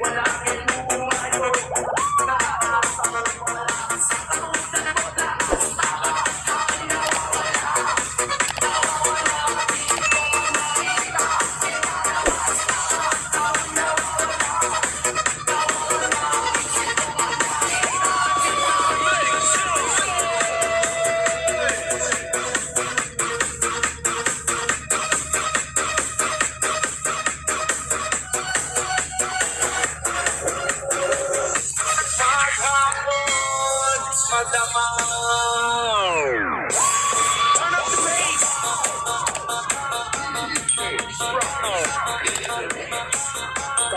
Well, I can Turn up the bass. Go,